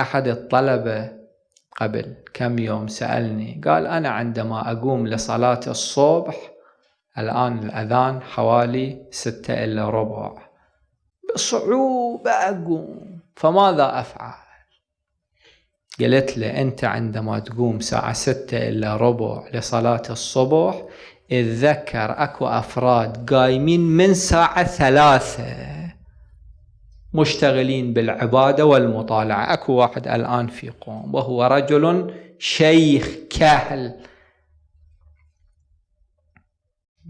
أحد الطلبة قبل كم يوم سألني قال أنا عندما أقوم لصلاة الصبح الآن الأذان حوالي ستة إلا ربع. بصعوبة أقوم فماذا أفعل؟ قلت له أنت عندما تقوم ساعة ستة إلا ربع لصلاة الصبح اتذكر أكو أفراد قايمين من ساعة ثلاثة. مشتغلين بالعبادة والمطالعة. أكو واحد الآن في قوم وهو رجل شيخ كهل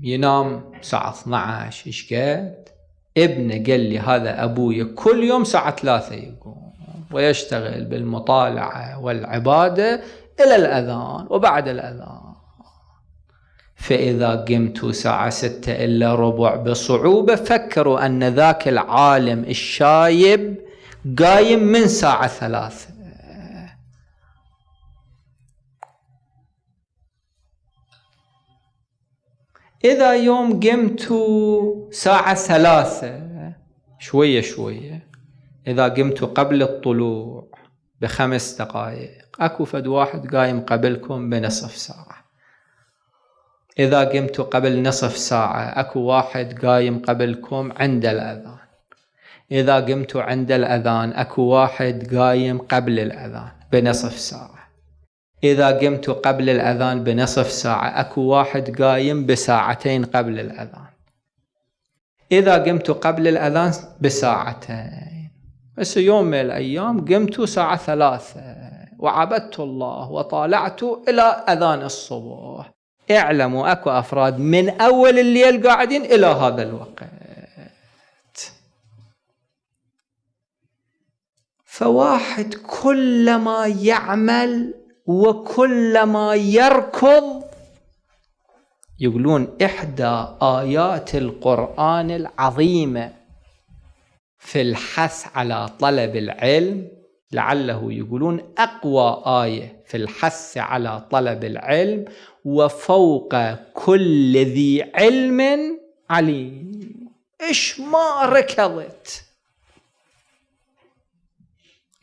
ينام الساعة 12 إيش قد؟ ابنه قال لي هذا أبوي كل يوم ساعة ثلاثة يقوم ويشتغل بالمطالعة والعبادة إلى الأذان وبعد الأذان. فإذا قمت ساعة ستة إلا ربع بصعوبة فكروا أن ذاك العالم الشايب قايم من ساعة ثلاثة. إذا يوم قمت ساعة ثلاثة شوية شوية إذا قمت قبل الطلوع بخمس دقائق أكو فد واحد قايم قبلكم بنصف ساعة. إذا قمت قبل نصف ساعة أكو واحد قايم قبلكم عند الأذان. إذا قمت عند الأذان أكو واحد قايم قبل الأذان بنصف ساعة. إذا قمت قبل الأذان بنصف ساعة أكو واحد قايم بساعتين قبل الأذان. إذا قمت قبل الأذان بساعتين. بس يوم من الأيام قمت ساعة ثلاثة. وعبدت الله وطالعت إلى أذان الصبح. اعلموا اكو افراد من اول الليل قاعدين إلى هذا الوقت. فواحد كلما يعمل وكلما يركض يقولون إحدى آيات القرآن العظيمة في الحث على طلب العلم لعله يقولون أقوى آية في الحث على طلب العلم وفوق كل ذي علم عليم. إيش ما ركضت.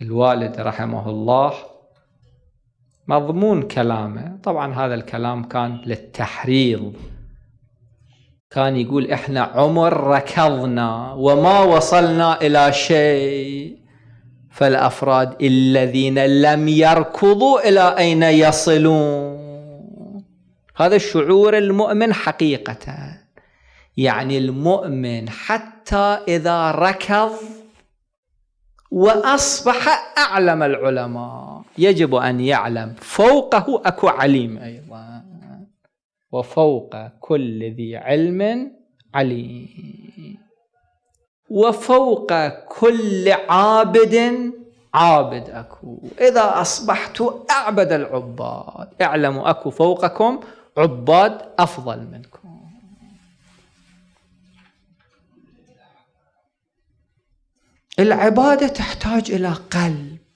الوالد رحمه الله مضمون كلامه. طبعا هذا الكلام كان للتحريض. كان يقول إحنا عمر ركضنا وما وصلنا إلى شيء. فالأفراد الذين لم يركضوا إلى أين يصلون؟ هذا الشعور المؤمن حقيقة. يعني المؤمن حتى إذا ركض وأصبح أعلم العلماء يجب أن يعلم. فوقه أكو عليم أيضا. وفوق كل ذي علم عليم. وفوق كل عابد عابد أكو. إذا أصبحت أعبد العباد اعلموا أكو فوقكم عباد أفضل منكم. العبادة تحتاج إلى قلب.